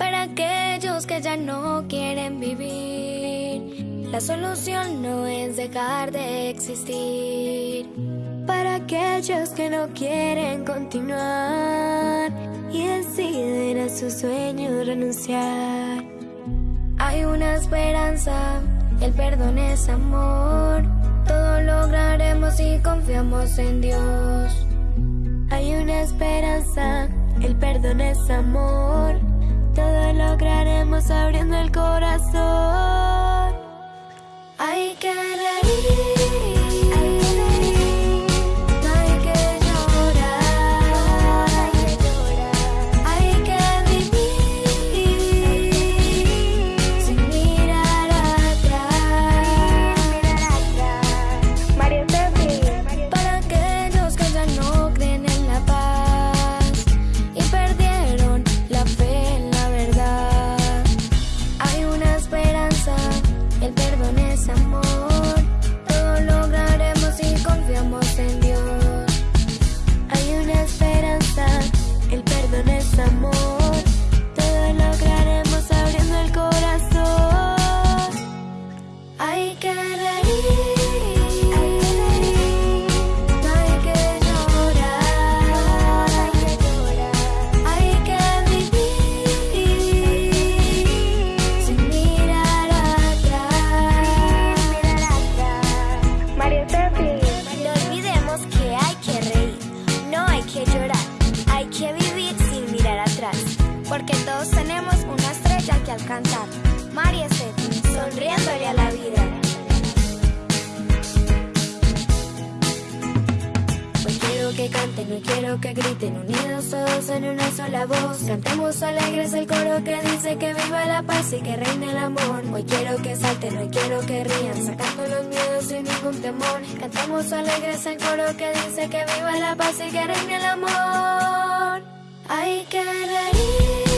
Para aquellos que ya no quieren vivir, la solución no es dejar de existir. Aquellos que no quieren continuar y deciden a sus sueños renunciar. Hay una esperanza, el perdón es amor. Todo lograremos si confiamos en Dios. Hay una esperanza, el perdón es amor. Todo lograremos abriendo el corazón. Hay que reír. Porque todos tenemos una estrella que alcanzar. María Steffi, sonriéndole a la vida. Hoy quiero que canten, hoy quiero que griten, unidos todos en una sola voz. Cantemos alegres el coro que dice que viva la paz y que reine el amor. Hoy quiero que salten, hoy quiero que rían, sacando los miedos sin ningún temor. Cantemos alegres el coro que dice que viva la paz y que reine el amor. I got a